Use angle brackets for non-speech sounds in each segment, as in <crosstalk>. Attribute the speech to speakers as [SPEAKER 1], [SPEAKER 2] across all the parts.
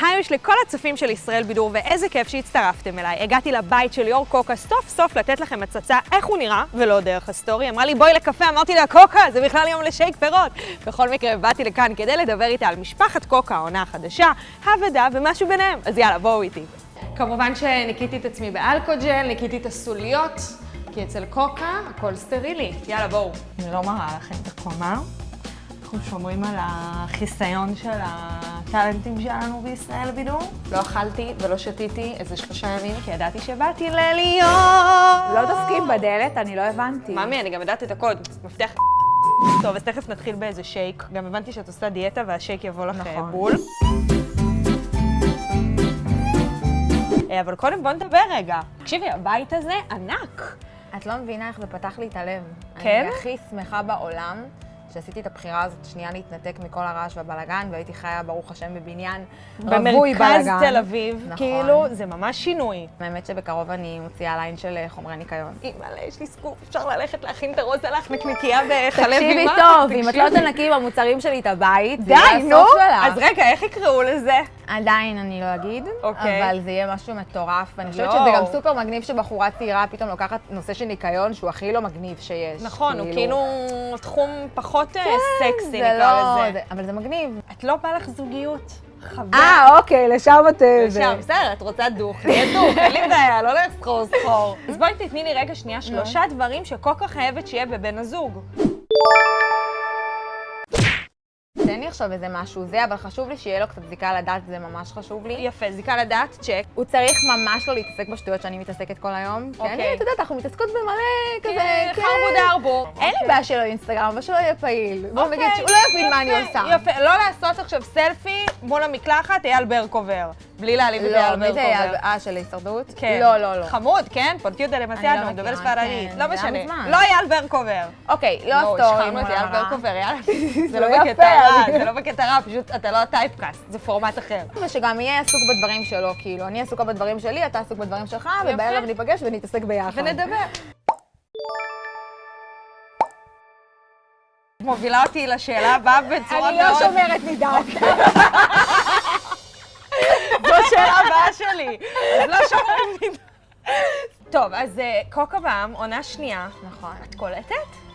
[SPEAKER 1] היי יש לכל הצופים של ישראל בידור, ואיזה כיף שהצטרפתם אליי. הגעתי לבית של ליאור קוקה סוף סוף לתת לכם הצצה איך הוא נראה, ולא דרך הסטורי. אמרה לי בואי לקפה, אמרתי לה קוקה, זה בכלל יום לשייק פירות. בכל מקרה, באתי לכאן כדי לדבר איתה על משפחת קוקה, העונה החדשה, האבדה ומשהו ביניהם. אז יאללה, בואו איתי. כמובן שניקיתי את עצמי באלכוג'ל, ניקיתי את הסוליות, כי אצל קוקה הכל סטרילי. יאללה, בואו. אני לא מראה לכם את הקומה. אנחנו שומרים על החיסיון של הטאלנטים שלנו בישראל בידור. לא אכלתי ולא שתיתי איזה שלושה ימים, כי ידעתי שבאתי לליאור.
[SPEAKER 2] לא דופקים בדלת, אני לא הבנתי.
[SPEAKER 1] ממי, אני גם יודעת את הקוד, מפתח... טוב, אז תכף נתחיל באיזה שייק. גם הבנתי שאת עושה דיאטה והשייק יבוא לך
[SPEAKER 2] נכון.
[SPEAKER 1] בול. אה, אבל קודם בוא נדבר רגע. תקשיבי, הבית הזה ענק.
[SPEAKER 2] את לא מבינה איך זה פתח לי את הלב.
[SPEAKER 1] כן?
[SPEAKER 2] אני הכי שמחה בעולם שעשיתי את הבחירה הזאת שנייה להתנתק מכל הרעש והבלגן, והייתי חיה, ברוך השם, בבניין רווי
[SPEAKER 1] במרכז
[SPEAKER 2] בלגן.
[SPEAKER 1] תל אביב,
[SPEAKER 2] נכון.
[SPEAKER 1] כאילו, זה ממש שינוי.
[SPEAKER 2] האמת שבקרוב אני מוציאה ליין של אה, חומרי ניקיון.
[SPEAKER 1] אימא'לה, יש לי סקופ, אפשר ללכת להכין את הרוז הלך נקניקייה בחלב
[SPEAKER 2] תקשיבי
[SPEAKER 1] אימה?
[SPEAKER 2] טוב, אם את לא
[SPEAKER 1] תקשיבי.
[SPEAKER 2] תנקי במוצרים שלי את הבית,
[SPEAKER 1] די, נו. אז רגע, איך יקראו לזה?
[SPEAKER 2] עדיין אני לא אגיד,
[SPEAKER 1] אוקיי.
[SPEAKER 2] אבל זה יהיה משהו מטורף, ואני חושבת
[SPEAKER 1] יואו.
[SPEAKER 2] שזה גם סופר מגניב שבחורה צעירה פתאום לוקחת נושא של ניקיון שהוא הכי לא מגניב שיש.
[SPEAKER 1] נכון, הוא כאילו תחום פחות אה, סקסי,
[SPEAKER 2] זה
[SPEAKER 1] נקרא
[SPEAKER 2] לא...
[SPEAKER 1] לזה.
[SPEAKER 2] זה- אבל זה מגניב.
[SPEAKER 1] את לא בא לך זוגיות? חבל.
[SPEAKER 2] אה, אוקיי, לשם את...
[SPEAKER 1] שם, בסדר, את רוצה דוך, תהיה דוך, אין לי <laughs> בעיה, לא לסחור סחור. אז בואי תתני לי רגע שנייה שלושה דברים שקוקה חייבת שיהיה בבן הזוג.
[SPEAKER 2] תן לי עכשיו איזה משהו זה, אבל חשוב לי שיהיה לו קצת זיקה לדת, זה ממש חשוב לי.
[SPEAKER 1] יפה, זיקה לדעת, צ'ק.
[SPEAKER 2] הוא צריך ממש לא להתעסק בשטויות שאני מתעסקת כל היום. כי
[SPEAKER 1] אוקיי.
[SPEAKER 2] אני, את יודעת, אנחנו מתעסקות במלא כזה, כן.
[SPEAKER 1] חרבו דרבו.
[SPEAKER 2] אין לי בעיה שלא אינסטגרם, אבל שלא יהיה פעיל. בוא
[SPEAKER 1] אוקיי,
[SPEAKER 2] נגיד שהוא לא יבין מה אני עושה.
[SPEAKER 1] יפה, לא לעשות עכשיו סלפי מול המקלחת, אייל ברקובר. בלי להעליב את
[SPEAKER 2] לא,
[SPEAKER 1] אייל
[SPEAKER 2] מי זה?
[SPEAKER 1] ברקובר.
[SPEAKER 2] אה, של הישרדות?
[SPEAKER 1] כן.
[SPEAKER 2] לא, לא, לא.
[SPEAKER 1] חמוד, כן?
[SPEAKER 2] לא
[SPEAKER 1] מדבר
[SPEAKER 2] מכירה,
[SPEAKER 1] ספרדית.
[SPEAKER 2] כן,
[SPEAKER 1] לא
[SPEAKER 2] זה היה
[SPEAKER 1] משנה. לא אייל ברקובר.
[SPEAKER 2] אוקיי, לא
[SPEAKER 1] נו,
[SPEAKER 2] סטורי
[SPEAKER 1] השחרנו את אייל. ברקובר, יאללה. <laughs> זה לא
[SPEAKER 2] יפה,
[SPEAKER 1] בקטע רע, זה לא בקטע רע, פשוט אתה לא הטייפקאסט, זה פורמט אחר.
[SPEAKER 2] ושגם יהיה עסוק בדברים שלו, כאילו, אני עסוקה בדברים שלי, אתה עסוק בדברים שלך. ובערב ניפגש ונתעסק ביחד.
[SPEAKER 1] ונדבר. מובילה אותי לשאלה הבאה בצורה
[SPEAKER 2] אני
[SPEAKER 1] מאוד...
[SPEAKER 2] לא שומרת מדת. <laughs>
[SPEAKER 1] זו השאלה הבאה שלי. אז לא שומרים לי. טוב, אז אה, קוקה בעם, עונה שנייה.
[SPEAKER 2] נכון.
[SPEAKER 1] את קולטת?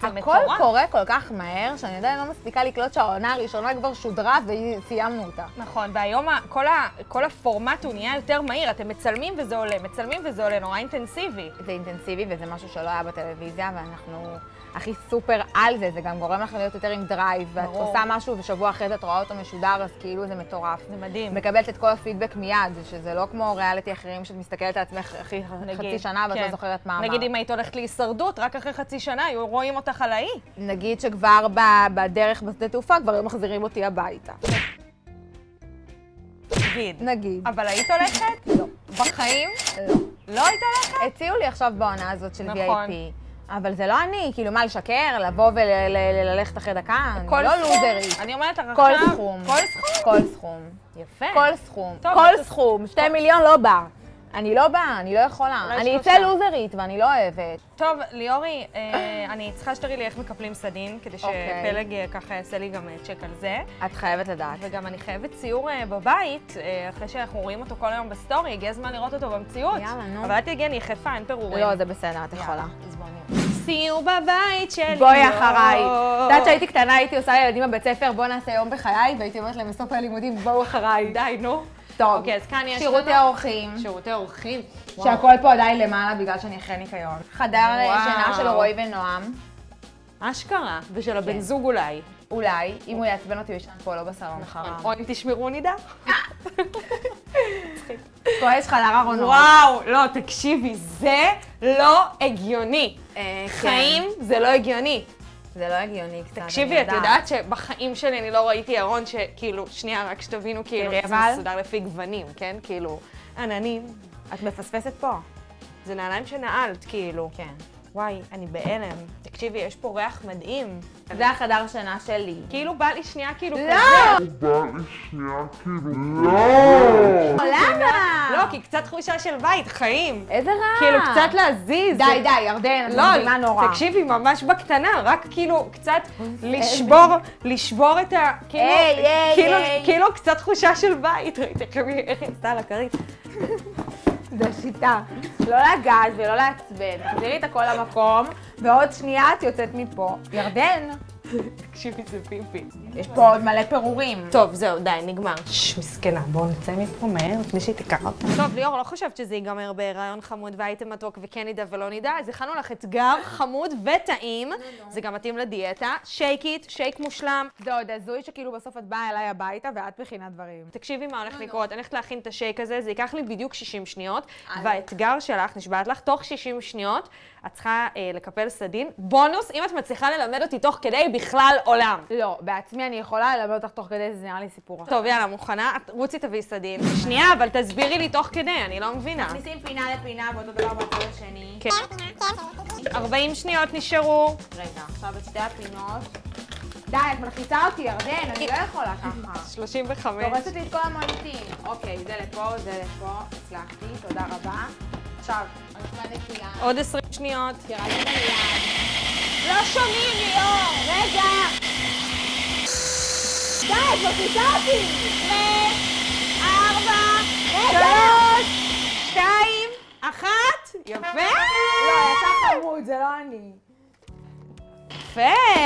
[SPEAKER 1] זה
[SPEAKER 2] הכל
[SPEAKER 1] מטורף.
[SPEAKER 2] קורה כל כך מהר, שאני עדיין לא מספיקה לקלוט שהעונה הראשונה כבר שודרה וסיימנו אותה.
[SPEAKER 1] נכון, והיום כל, ה, כל הפורמט הוא נהיה יותר מהיר, אתם מצלמים וזה עולה, מצלמים וזה עולה, נורא אינטנסיבי.
[SPEAKER 2] זה אינטנסיבי וזה משהו שלא היה בטלוויזיה, ואנחנו הכי סופר על זה, זה גם גורם לך להיות יותר עם drive, ואת
[SPEAKER 1] ברור.
[SPEAKER 2] עושה משהו ושבוע אחרי זה את רואה אותו משודר, אז כאילו זה מטורף.
[SPEAKER 1] זה מדהים.
[SPEAKER 2] מקבלת את כל הפידבק מיד, שזה לא כמו ריאליטי אחרים שאת מסתכלת על עצמך אחי חצי שנה ואת לא
[SPEAKER 1] כן.
[SPEAKER 2] זוכרת מה אמרת.
[SPEAKER 1] נגיד אם היית הולכת להישרדות, רק אחרי חצי שנה היו רואים אותך על האי.
[SPEAKER 2] נגיד שכבר בדרך בשדה תעופה כבר היו מחזירים אותי הביתה.
[SPEAKER 1] נגיד.
[SPEAKER 2] נגיד.
[SPEAKER 1] אבל היית הולכת?
[SPEAKER 2] לא.
[SPEAKER 1] בחיים?
[SPEAKER 2] לא.
[SPEAKER 1] לא היית הולכת?
[SPEAKER 2] הציעו לי עכשיו בעונה הזאת של
[SPEAKER 1] נכון.
[SPEAKER 2] VIP. אבל זה לא אני, כאילו מה, לשקר? לבוא וללכת אחרי דקה? אני
[SPEAKER 1] כל
[SPEAKER 2] לא? לוזרית.
[SPEAKER 1] אני אומרת לך
[SPEAKER 2] כל
[SPEAKER 1] עכשיו...
[SPEAKER 2] סכום.
[SPEAKER 1] כל סכום?
[SPEAKER 2] כל סכום.
[SPEAKER 1] יפה.
[SPEAKER 2] כל סכום. כל סכום. שתי מיליון לא בא. אני לא באה, אני לא יכולה. אני. אצא לוזרית ואני לא אוהבת.
[SPEAKER 1] טוב, ליאורי, אה, אני צריכה שתראי לי איך מקפלים סדין, כדי
[SPEAKER 2] אוקיי.
[SPEAKER 1] שפלג אה, ככה יעשה לי גם אה, צ'ק על זה.
[SPEAKER 2] את חייבת לדעת.
[SPEAKER 1] וגם אני חייבת ציור בבית, אחרי שאנחנו רואים אותו כל היום בסטורי, הגיע הזמן לראות אותו במציאות.
[SPEAKER 2] יאללה, נו.
[SPEAKER 1] אבל אל תגידי, אני יחפה, אין פירורים.
[SPEAKER 2] לא, זה בסדר, את יכולה.
[SPEAKER 1] אז בואי נראה. סיור בבית שלי.
[SPEAKER 2] בואי אחריי. את יודעת שהייתי קטנה, הייתי עושה לילדים בבית ספר, בוא נעשה יום בחיי, והייתי אומרת להם בסוף הלימודים, בואו אחריי.
[SPEAKER 1] די, נו.
[SPEAKER 2] טוב,
[SPEAKER 1] אוקיי, אז כאן יש
[SPEAKER 2] שירותי
[SPEAKER 1] לנו-
[SPEAKER 2] האורחים.
[SPEAKER 1] שירותי אורחים.
[SPEAKER 2] שהכל פה עדיין למעלה בגלל שאני אחרי ניקיון. חדר. שינה של רועי ונועם,
[SPEAKER 1] אשכרה. ושל הבן
[SPEAKER 2] כן.
[SPEAKER 1] זוג אולי.
[SPEAKER 2] אולי, אם הוא יעצבן אותי, הוא ישן פה, לא בסלון חרם.
[SPEAKER 1] או אם תשמרו נידה. <laughs>
[SPEAKER 2] פה יש חדר ארונות.
[SPEAKER 1] וואו, לא, תקשיבי, זה לא הגיוני.
[SPEAKER 2] אה, כן.
[SPEAKER 1] חיים זה לא הגיוני.
[SPEAKER 2] זה לא הגיוני קצת,
[SPEAKER 1] תקשיבי, את יודעת שבחיים שלי אני לא ראיתי ארון שכאילו, שנייה, רק שתבינו, כאילו, זה. מסודר לפי גוונים, כן? כאילו, עננים.
[SPEAKER 2] את מפספסת פה.
[SPEAKER 1] זה נעליים שנעלת, כאילו.
[SPEAKER 2] כן.
[SPEAKER 1] וואי, אני בהלם. תקשיבי, יש פה ריח מדהים.
[SPEAKER 2] זה החדר שינה שלי.
[SPEAKER 1] כאילו בא לי שנייה כאילו
[SPEAKER 2] לא! למה?
[SPEAKER 1] לא, כי קצת תחושה של בית, חיים.
[SPEAKER 2] איזה רע.
[SPEAKER 1] כאילו, קצת להזיז.
[SPEAKER 2] די, די, ירדן, את
[SPEAKER 1] לא,
[SPEAKER 2] מגזימה נורא.
[SPEAKER 1] תקשיבי, ממש בקטנה, רק כאילו קצת לשבור, לשבור את ה... כאילו, כאילו. כאילו קצת תחושה של בית, ראית איך היא- איך היא עשתה על הכרית.
[SPEAKER 2] זו שיטה. לא לגעת ולא לעצבן. תחזירי את הכל למקום, ועוד שנייה את יוצאת מפה. ירדן,
[SPEAKER 1] תקשיבי, זה פיפי.
[SPEAKER 2] יש פה עוד מלא פירורים.
[SPEAKER 1] טוב, זהו, די, נגמר. ששש, מסכנה, בואו נצא מפה מהר לפני שהיא תיקח אותה. טוב, ליאור, לא חשבת שזה ייגמר בהיריון חמוד והייתם מתוק וכן נדע ולא נדע, אז הכנו לך אתגר חמוד וטעים. זה גם מתאים לדיאטה. שייק איט, שייק מושלם.
[SPEAKER 2] זה עוד הזוי שכאילו בסוף את באה אליי הביתה ואת מכינה דברים.
[SPEAKER 1] תקשיבי מה הולך לקרות, אני הולכת להכין את השייק הזה, זה ייקח לי בדיוק 60 שניות, והאתגר שלך, נשבעת לך, תוך 60 שניות, את צריכה אה, לקפל סדין. בונוס, אם את מצליחה ללמד אותי תוך כדי, בכלל עולם.
[SPEAKER 2] לא, בעצמי אני יכולה ללמד אותך תוך כדי, זה נראה לי סיפור אחר.
[SPEAKER 1] טוב, יאללה, מוכנה? רוצי תביאי סדין. שנייה, אבל תסבירי לי תוך כדי, אני לא מבינה.
[SPEAKER 2] מכניסים פינה לפינה ואותו דבר בצד השני.
[SPEAKER 1] כן. 40 שניות נשארו.
[SPEAKER 2] רגע, עכשיו את שתי הפינות. די, את מלחיצה אותי, ירדן, אני לא יכולה ככה.
[SPEAKER 1] 35.
[SPEAKER 2] דורסת לי את כל המוניטין. אוקיי, זה לפה, זה לפה, הצלחתי, תודה רבה. עכשיו, אני.
[SPEAKER 1] עוד 20 שניות.
[SPEAKER 2] לי ביד. לא שומעים, ליאור! רגע! די, את מלחיצה אותי! ארבע,
[SPEAKER 1] שלוש, שתיים, אחת. יפה!
[SPEAKER 2] לא, יצא חמוד, זה לא אני.
[SPEAKER 1] יפה!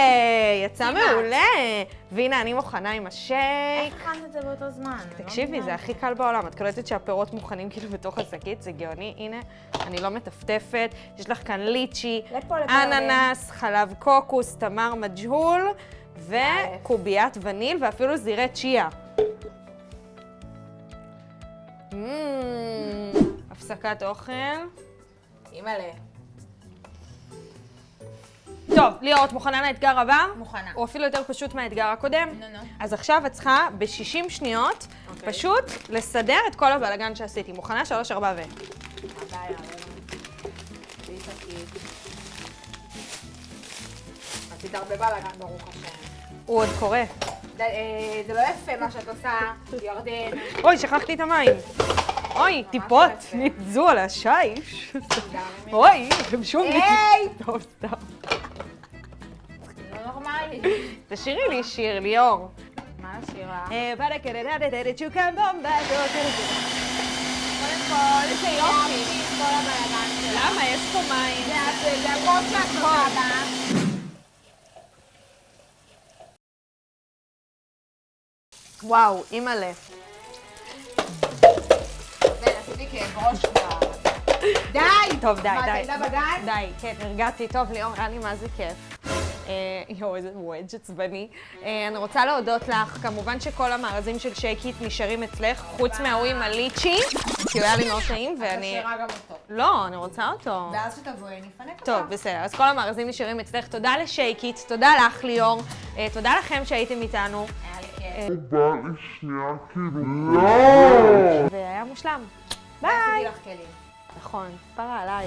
[SPEAKER 1] יצא. מעולה. והנה, אני מוכנה עם השייק.
[SPEAKER 2] איך הכנת את זה באותו זמן? לא
[SPEAKER 1] תקשיבי, זה הכי קל בעולם. את קולטת שהפירות מוכנים כאילו בתוך השקית, זה גאוני. הנה, אני לא מטפטפת. יש לך כאן ליצ'י, אננס, חלב קוקוס, תמר מג'הול, וקוביית וניל, ואפילו זירי צ'יה. Mm, הפסקת אוכל.
[SPEAKER 2] אימא'לה.
[SPEAKER 1] טוב, ליאור, את מוכנה לאתגר הבא?
[SPEAKER 2] מוכנה.
[SPEAKER 1] הוא אפילו יותר פשוט מהאתגר הקודם.
[SPEAKER 2] נו, נו.
[SPEAKER 1] אז עכשיו את צריכה ב-60 שניות
[SPEAKER 2] אוקיי.
[SPEAKER 1] פשוט לסדר את כל הבלגן שעשיתי. מוכנה? שלוש, ארבע ו...
[SPEAKER 2] הבעיה, בלי שקית. עשית הרבה בלאגן, ברוך השם.
[SPEAKER 1] הוא עוד קורה.
[SPEAKER 2] די, אה, זה לא יפה מה שאת עושה, ירדן.
[SPEAKER 1] אוי, שכחתי את המים. אוי, טיפות
[SPEAKER 2] יפה.
[SPEAKER 1] ניתזו על השיש. אוי, הם שוב
[SPEAKER 2] היי!
[SPEAKER 1] טוב, סתם. תשאירי לי שיר, ליאור.
[SPEAKER 2] מה נשאיר לך?
[SPEAKER 1] אה, בדקדדדדדד, שוקם בומבדו,
[SPEAKER 2] קודם כל, איזה יופי. כל הבלאגן שלה.
[SPEAKER 1] למה? יש פה מים.
[SPEAKER 2] זה- הכל בה.
[SPEAKER 1] וואו, אימא'לה.
[SPEAKER 2] זה, כבר. די!
[SPEAKER 1] טוב, די, די. די, כן, הרגעתי. טוב, ליאור, היה לי מה זה כיף. אה, יואו, איזה וודג' עצבני. אה, אני רוצה להודות לך. כמובן שכל המארזים של שייקית נשארים אצלך, חוץ מההוא עם הליצ'י, כי הוא היה לי מאוד טעים, ואני...
[SPEAKER 2] תשאירה גם אותו.
[SPEAKER 1] לא, אני רוצה אותו.
[SPEAKER 2] ואז שתבואי, אני אפנק אותך.
[SPEAKER 1] טוב, בסדר. אז כל המארזים נשארים אצלך. תודה לשייקית, תודה לך, ליאור. אה, תודה לכם שהייתם איתנו.
[SPEAKER 2] היה לי כיף.
[SPEAKER 3] בא לי שנייה כאילו, לא!
[SPEAKER 1] והיה מושלם. ביי. נכון, פרה עליי.